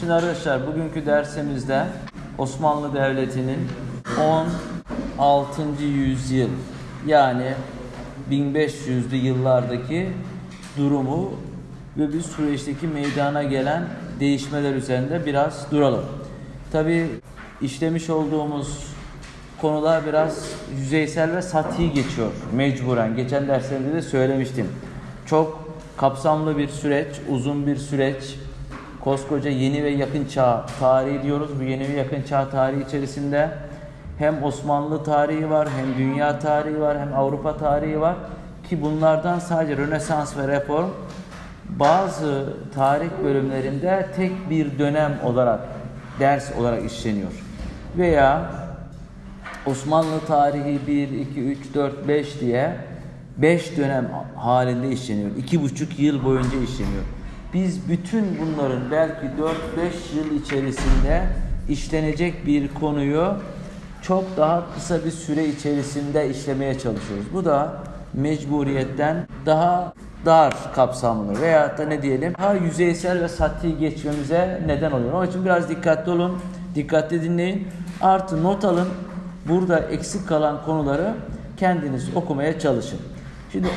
Şimdi arkadaşlar bugünkü dersimizde Osmanlı Devleti'nin 16. yüzyıl yani 1500'lü yıllardaki durumu ve bir süreçteki meydana gelen değişmeler üzerinde biraz duralım. Tabi işlemiş olduğumuz konular biraz yüzeysel ve sati geçiyor mecburen. Geçen derslerimde de söylemiştim. Çok kapsamlı bir süreç, uzun bir süreç. Koskoca yeni ve yakın çağ tarihi diyoruz. Bu yeni ve yakın çağ tarihi içerisinde hem Osmanlı tarihi var, hem dünya tarihi var, hem Avrupa tarihi var. Ki bunlardan sadece Rönesans ve Reform bazı tarih bölümlerinde tek bir dönem olarak, ders olarak işleniyor. Veya Osmanlı tarihi 1, 2, 3, 4, 5 diye 5 dönem halinde işleniyor. 2,5 yıl boyunca işleniyor. Biz bütün bunların belki 4-5 yıl içerisinde işlenecek bir konuyu çok daha kısa bir süre içerisinde işlemeye çalışıyoruz. Bu da mecburiyetten daha dar kapsamlı veya da ne diyelim daha yüzeysel ve sati geçmemize neden oluyor. Onun için biraz dikkatli olun, dikkatli dinleyin. Artı not alın. Burada eksik kalan konuları kendiniz okumaya çalışın. Şimdi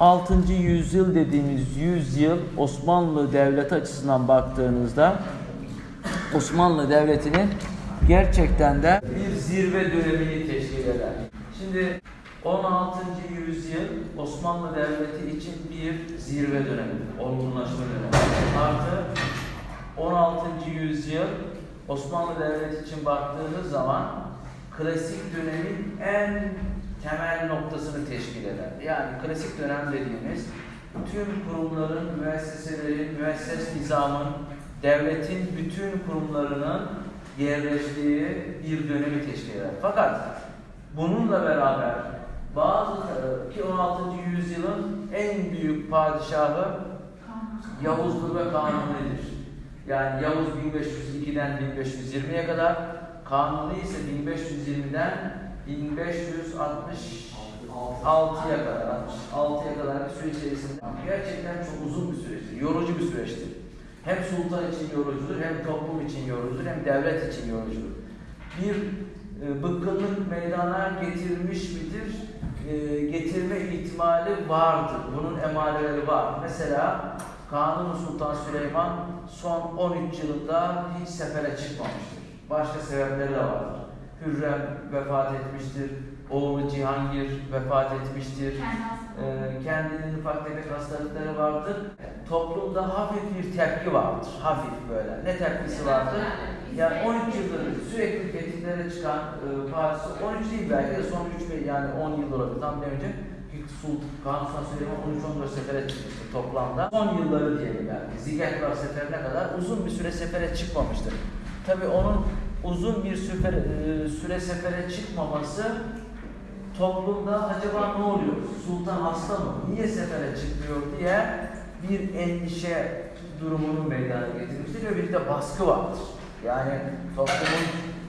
16. yüzyıl dediğimiz yüzyıl Osmanlı Devleti açısından baktığınızda Osmanlı Devleti'nin gerçekten de bir zirve dönemini teşkil eder. Şimdi 16. yüzyıl Osmanlı Devleti için bir zirve dönemi, olgunlaşma dönemi. Artı 16. yüzyıl Osmanlı Devleti için baktığınız zaman klasik dönemin en temel noktasını teşkil eder. Yani klasik dönem dediğimiz tüm kurumların, müesseselerin, müesses nizamın, devletin bütün kurumlarının yerleştiği bir dönemi teşkil eder. Fakat bununla beraber bazı ki 16. yüzyılın en büyük padişahı Yavuz'dur ve Kanuni'dir. Yani Yavuz 1502'den 1520'ye kadar, Kanuni ise 1520'den 1566'ya kadar, 66'ya kadar bir süre içerisinde gerçekten çok uzun bir süreçtir, yorucu bir süreçtir. Hem sultan için yorucudur, hem toplum için yorucudur, hem devlet için yorucudur. Bir e, bıkkınlık meydana getirmiş midir? E, getirme ihtimali vardır. Bunun emareleri var. Mesela Kanuni Sultan Süleyman son 13 yılında hiç sefere çıkmamıştır. Başka sebepleri de vardır. Hürrem vefat etmiştir. Oğlu Cihangir vefat etmiştir. Ee, kendinin ufak tefek hastalıkları vardır. Toplumda hafif bir tepki vardır. Hafif böyle. Ne tepkisi vardır? Yani 13 yıldır sürekli fetihlere çıkan e, Paris, 13 değil belki de son 3 yani 10 yıl olabilir. Tam demeyecek. Sultan Kanuni Süleyman 13-14 sefere çıkmıştır toplamda. Son yılları diyelim yani. Zigetvar seferine kadar uzun bir süre sefere çıkmamıştır. Tabi onun uzun bir süre, e, süre sefere çıkmaması toplumda acaba ne oluyor? Sultan hasta mı? Niye sefere çıkmıyor diye bir endişe durumunun meydana getirmiştir ve bir de baskı vardır. Yani toplumun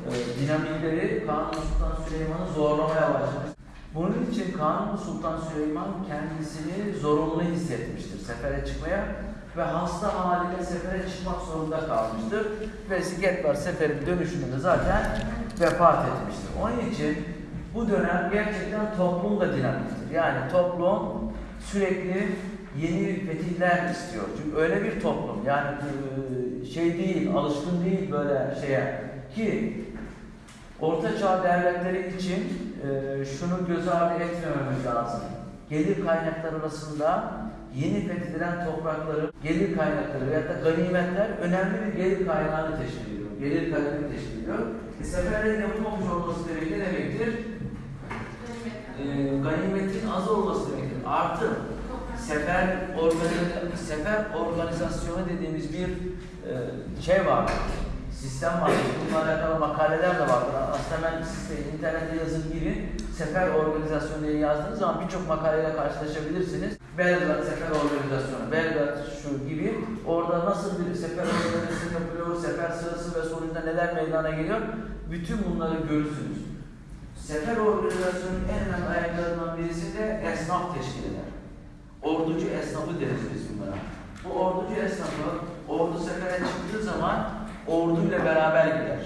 e, dinamikleri Kanuni Sultan Süleyman'ı zorlamaya başlamış. Bunun için Kanuni Sultan Süleyman kendisini zorunlu hissetmiştir sefere çıkmaya ve hasta haline sefere çıkmak zorunda kalmıştır. Ve Sigetvar seferin dönüşünde zaten vefat etmiştir. Onun için bu dönem gerçekten toplum da dinamiktir. Yani toplum sürekli yeni fetihler istiyor. Çünkü öyle bir toplum yani şey değil, alışkın değil böyle şeye ki Orta Çağ devletleri için şunu göz ardı etmememiz lazım. Gelir kaynakları arasında yeni fethedilen toprakları, gelir kaynakları veya da ganimetler önemli bir gelir kaynağını teşkil ediyor. Gelir kaynağını teşkil ediyor. E, seferlerin yapılmamış olması demek ne demektir? E, ganimetin az olması demektir. Artı sefer, organiz sefer organizasyonu dediğimiz bir e, şey var sistem var. Bununla alakalı makaleler de vardır. Aslında ben size internette yazın girin. Sefer organizasyonu diye yazdığınız zaman birçok makaleyle karşılaşabilirsiniz. Belgrad sefer organizasyonu, Belgrad şu gibi. Orada nasıl bir sefer organizasyonu yapılıyor, sefer sırası ve sonucunda neler meydana geliyor. Bütün bunları görürsünüz. Sefer organizasyonunun en önemli ayaklarından birisi de esnaf teşkil eder. Orducu esnafı deriz biz bunlara. Bu orducu esnafı ordu sefere çıktığı zaman orduyla beraber gider.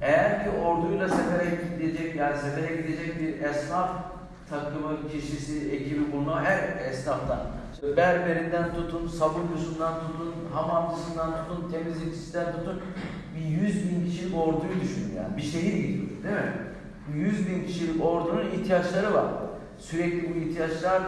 Eğer ki orduyla sefere gidecek, yani sefere gidecek bir esnaf takımı, kişisi, ekibi bulunan her esnaftan, berberinden tutun, sabuncusundan tutun, hamamcısından tutun, temizlikçisinden tutun, bir 100 bin kişilik orduyu düşünün yani. Bir şehir gidiyor, değil mi? 100 bin kişilik ordunun ihtiyaçları var. Sürekli bu ihtiyaçlar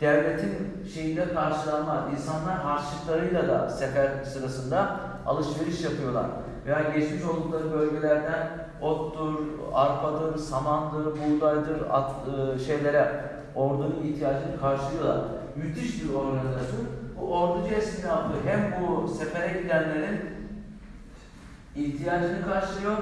devletin şeyinde karşılanmaz. İnsanlar harçlıklarıyla da sefer sırasında alışveriş yapıyorlar. Veya geçmiş oldukları bölgelerden ottur, arpadır, samandır, buğdaydır, at, e, şeylere ordunun ihtiyacını karşılıyorlar. Müthiş bir organizasyon. Bu orducu esnafı hem bu sefere gidenlerin ihtiyacını karşılıyor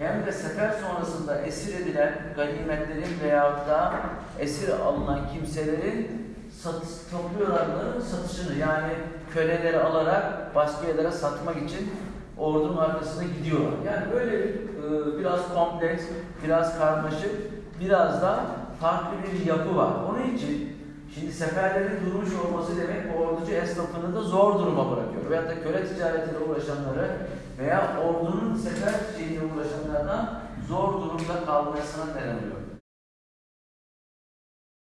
hem de sefer sonrasında esir edilen ganimetlerin veyahut da esir alınan kimselerin sat, topluyorlar bunların satışını yani köleleri alarak başka yerlere satmak için ordunun arkasına gidiyorlar. Yani böyle bir, e, biraz kompleks, biraz karmaşık, biraz da farklı bir yapı var. Onun için şimdi seferlerin durmuş olması demek orducu esnafını da zor duruma bırakıyor. Veyahut da köle ticaretiyle uğraşanları veya ordunun sefer şeyiyle uğraşanlardan zor durumda kalmasına neden oluyor.